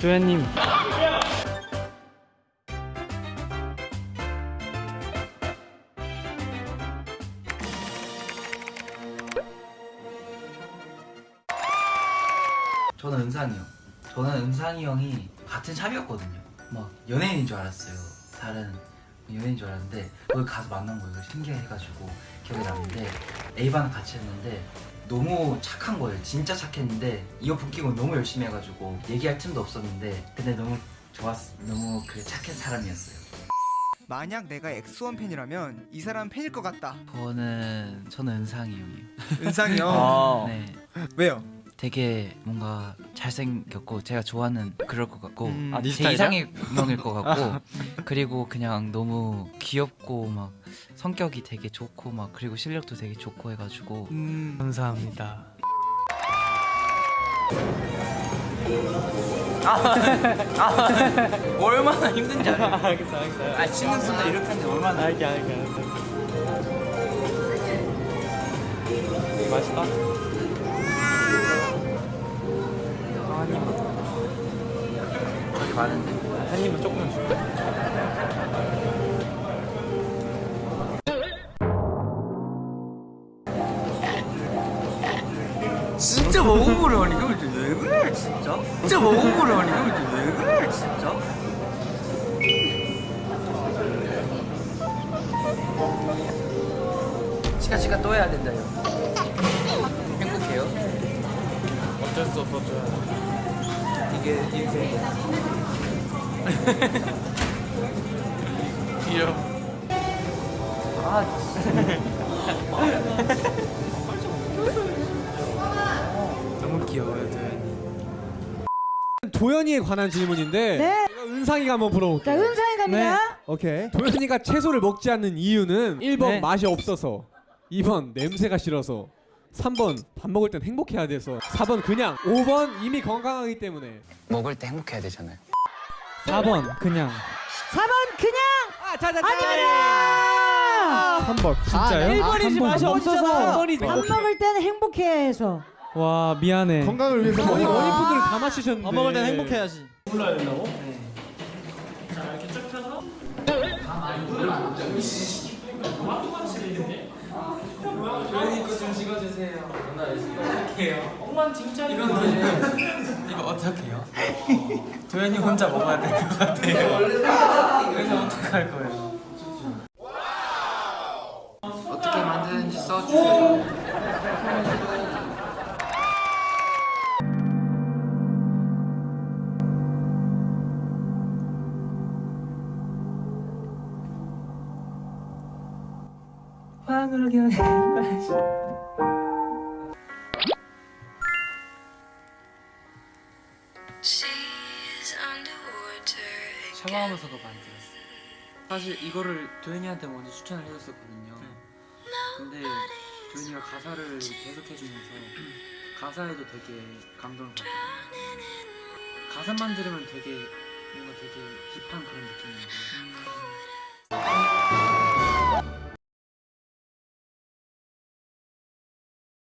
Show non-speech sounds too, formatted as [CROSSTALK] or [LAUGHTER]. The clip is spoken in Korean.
조현님 저는 은상이 형. 저는 은상이 형이 같은 샵이었거든요. 막 연예인인 줄 알았어요. 다른 연예인인 줄 알았는데 거기 가서 만난 거예요. 신기해가지고 기억에 남는데 A반 같이 했는데 너무 착한 거예요. 진짜 착했는데 이어폰 끼고 너무 열심히 해가지고 얘기할 틈도 없었는데 근데 너무 좋았, 너무 그 착한 사람이었어요. 만약 내가 엑소원 팬이라면 이 사람 팬일 것 같다. 저는 저는 은상이 형이요. 은상이 형. 아. [LAUGHS] 네. 왜요? 되게 뭔가 잘생겼고 제가 좋아하는 그럴 것 같고 음. 아, 네제 스타일이야? 이상형일 것 같고 [LAUGHS] 그리고 그냥 너무 귀엽고 막 성격이 되게 좋고 막 그리고 실력도 되게 좋고 해가지고 음. 감사합니다 얼마나 힘든지 알아요? [LAUGHS] 알겠어 알겠어 아 신경 쓰나 이렇게 하는데 얼마나 알게 알게 알게 맛있다 많은데 한 입은 조금만 줄게 진짜 먹어보려니 이걸 왜 그래 진짜? 진짜 먹어보려니 이걸 왜 그래 진짜? 치카 치카 또 해야 된다 요 행복해요? 어쩔 수 줘야 이게 인생이야 [LAUGHS] 귀여워 아 너무 귀여워요 도현이 도현이에 관한 질문인데 네. 제가 은상이가 한번 물어볼게요. 자, 은상이 갑니다. 오케이. 도현이가 채소를 먹지 않는 이유는 1번 네. 맛이 없어서 2번 냄새가 싫어서 3번 밥 먹을 땐 행복해야 돼서 4번 그냥 5번 이미 건강하기 때문에. 먹을 때 행복해야 되잖아요. 4번 그냥. 4번 그냥? 아 자자 아닙니다. 3번. 진짜요? 1번이지 맛이 없어서 번이지. 밥 먹을 때는 행복해 해서. 와 미안해. 건강을 위해서. 원희 원희 푸드를 다 맞추셨는데. 밥 먹을 땐 행복해야지. 이 거 어떻게 해요? 도현이 혼자 먹어야 될 것 같아요. 그래서 어떡할 거예요? 어떻게 만드는지 써주세요. 황홀경에 [LAUGHS] 샤워하면서도 많이 들었어요. 사실 이거를 도현이한테 먼저 추천을 해줬었거든요. 근데 도현이가 가사를 계속 해주면서 가사에도 되게 감동을 받고 가사만 들으면 되게 뭔가 되게 딥한 그런 느낌인 거예요.